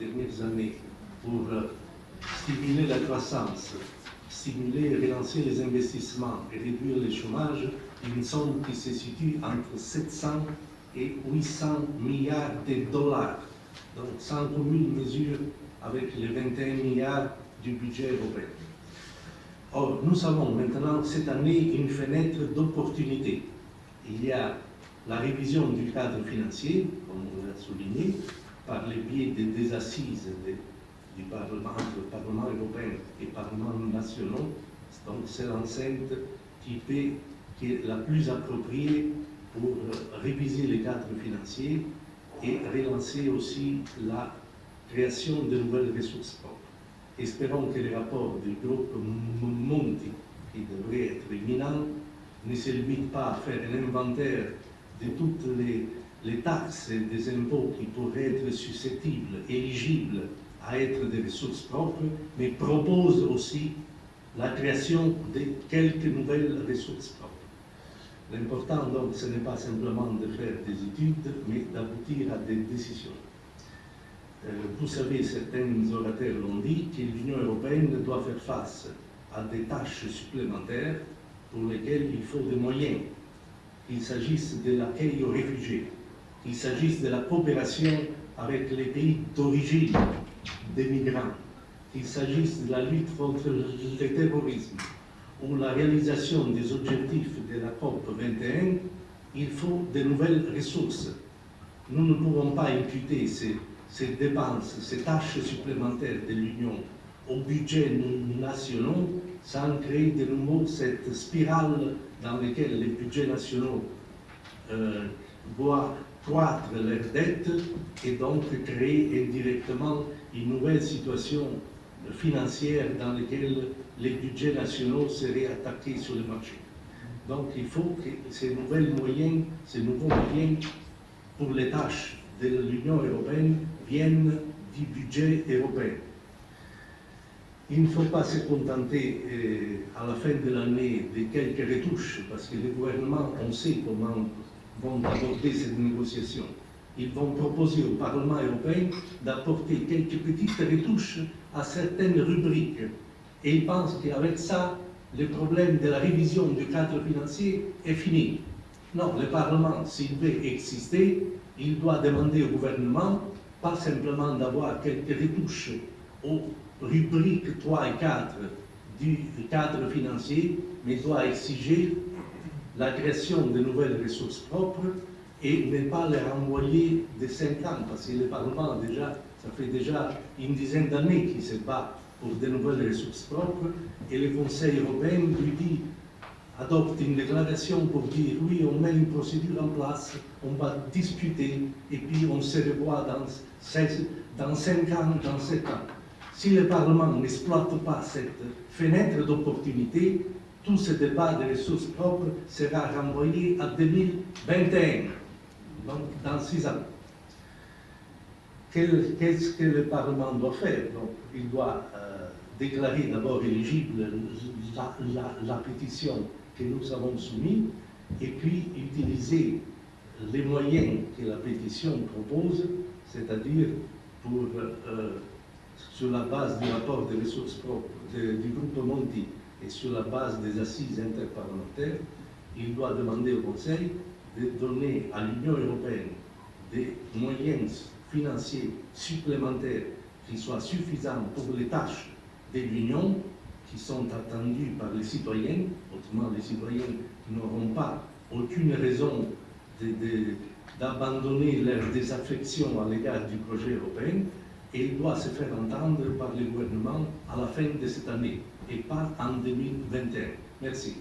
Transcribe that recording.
dernières années pour euh, stimuler la croissance, stimuler et relancer les investissements et réduire le chômage, une somme qui se situe entre 700 et 800 milliards de dollars. Donc sans commune mesure avec les 21 milliards du budget européen. Or, nous avons maintenant cette année une fenêtre d'opportunité. Il y a la révision du cadre financier, comme on l'a souligné, par le biais des, assises du Parlement, le Parlement européen et le Parlement nationaux. Donc c'est l'enceinte qui, qui est la plus appropriée pour réviser les cadres financiers et relancer aussi la création de nouvelles ressources propres. Espérons que le rapport du groupe Monti, qui devrait être imminent, ne se limite pas à faire un inventaire de toutes les, les taxes et des impôts qui pourraient être susceptibles, éligibles à être des ressources propres, mais propose aussi la création de quelques nouvelles ressources propres. L'important, donc, ce n'est pas simplement de faire des études, mais d'aboutir à des décisions. Euh, vous savez, certains orateurs l'ont dit, que l'Union européenne doit faire face à des tâches supplémentaires pour lesquelles il faut des moyens, qu'il s'agisse de l'accueil aux réfugiés, qu'il s'agisse de la coopération avec les pays d'origine des migrants, qu'il s'agisse de la lutte contre le terrorisme ou la réalisation des objectifs de la COP 21, il faut de nouvelles ressources. Nous ne pouvons pas imputer ces dépenses, ces tâches supplémentaires de l'Union au budget national sans créer de nouveau cette spirale dans laquelle les budgets nationaux euh, voient croître leurs dettes et donc créer indirectement une nouvelle situation financière dans laquelle les budgets nationaux seraient attaqués sur le marché. Donc il faut que ces nouveaux moyens, ces nouveaux moyens pour les tâches de l'Union européenne viennent du budget européen. Il ne faut pas se contenter euh, à la fin de l'année de quelques retouches, parce que les gouvernements, on sait comment vont aborder cette négociation. Ils vont proposer au Parlement européen d'apporter quelques petites retouches à certaines rubriques. Et ils pensent qu'avec ça, le problème de la révision du cadre financier est fini. Non, le Parlement, s'il veut exister, il doit demander au gouvernement pas simplement d'avoir quelques retouches aux rubriques 3 et 4 du cadre financier, mais doit exiger la création de nouvelles ressources propres et ne pas les renvoyer de 5 ans, parce que le Parlement, déjà, ça fait déjà une dizaine d'années qu'il se bat pour de nouvelles ressources propres, et le Conseil européen lui dit adopte une déclaration pour dire oui, on met une procédure en place, on va discuter et puis on se revoit dans, 16, dans 5 ans, dans 7 ans. Si le Parlement n'exploite pas cette fenêtre d'opportunité, tout ce débat des ressources propres sera renvoyé à 2021, donc dans 6 ans. Qu'est-ce que le Parlement doit faire? Il doit euh, déclarer d'abord éligible la, pétition que nous avons soumis et puis utiliser les moyens que la pétition propose, c'est-à-dire euh, sur la base du rapport des ressources propres du groupe Monti et sur la base des assises interparlementaires, il doit demander au Conseil de donner à l'Union européenne des moyens financiers supplémentaires qui soient suffisants pour les tâches de l'Union qui sont attendus par les citoyens, autrement les citoyens n'auront pas aucune raison d'abandonner leur désaffection à l'égard du projet européen, et il doit se faire entendre par le gouvernement à la fin de cette année et pas en 2021. Merci.